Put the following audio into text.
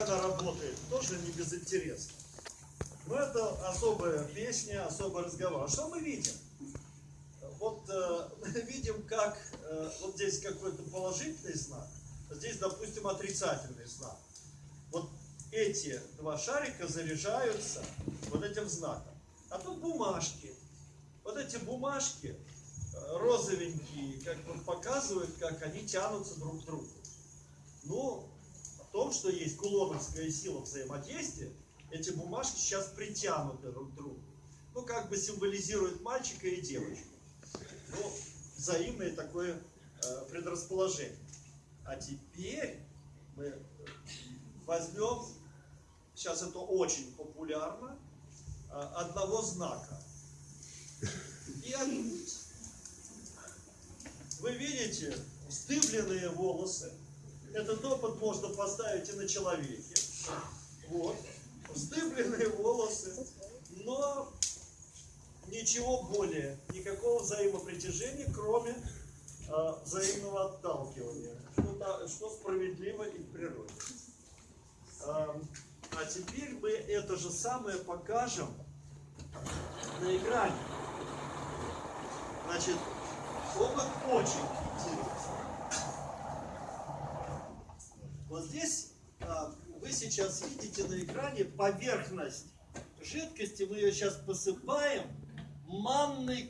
она работает, тоже не безинтересно. Но это особая песня, особый разговор. А что мы видим? Вот э, видим, как э, вот здесь какой-то положительный знак, а здесь, допустим, отрицательный знак. Вот эти два шарика заряжаются вот этим знаком. А тут бумажки. Вот эти бумажки э, розовенькие, как бы показывают, как они тянутся друг к другу. Ну, том, что есть кулоновская сила взаимодействия, эти бумажки сейчас притянуты друг к другу. Ну, как бы символизирует мальчика и девочку. Ну, взаимное такое э, предрасположение. А теперь мы возьмем, сейчас это очень популярно, э, одного знака. И. Вы видите вздыбленные волосы. Этот опыт можно поставить и на человеке. Вот. Вздыбленные волосы. Но ничего более, никакого взаимопритяжения, кроме э, взаимного отталкивания, что, что справедливо и в природе. А, а теперь мы это же самое покажем на экране. Значит, опыт очень Вот здесь а, вы сейчас видите на экране поверхность жидкости, мы ее сейчас посыпаем манной